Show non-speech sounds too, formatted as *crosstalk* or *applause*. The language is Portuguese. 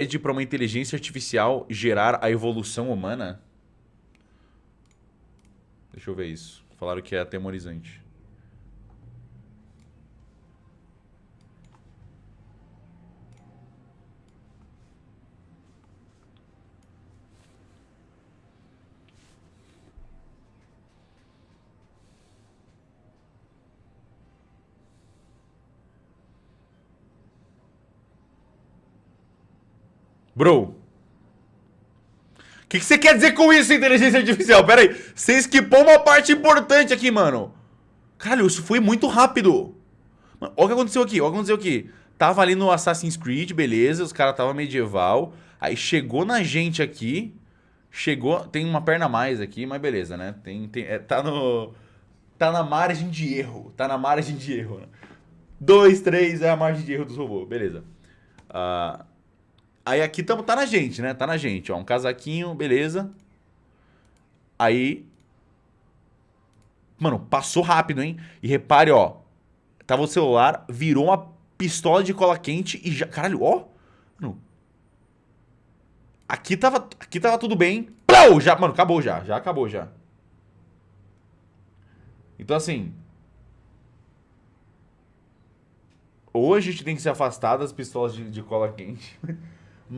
pede para uma inteligência artificial gerar a evolução humana? Deixa eu ver isso. Falaram que é atemorizante. Bro. O que, que você quer dizer com isso, inteligência artificial? Pera aí. Você esquipou uma parte importante aqui, mano. Caralho, isso foi muito rápido. Mano, olha o que aconteceu aqui, olha o que aconteceu aqui. Tava ali no Assassin's Creed, beleza, os caras tava medieval. Aí chegou na gente aqui. Chegou, tem uma perna a mais aqui, mas beleza, né? Tem, tem, é, tá no... Tá na margem de erro. Tá na margem de erro, né? Dois, três é a margem de erro dos robôs, beleza. Uh, Aí aqui tamo, tá na gente, né? Tá na gente, ó. Um casaquinho, beleza. Aí... Mano, passou rápido, hein? E repare, ó. Tava o celular, virou uma pistola de cola quente e já... Caralho, ó. Mano. Aqui tava, aqui tava tudo bem. Plau! Já, mano, acabou já. Já acabou já. Então, assim... Ou a gente tem que se afastar das pistolas de, de cola quente... *laughs*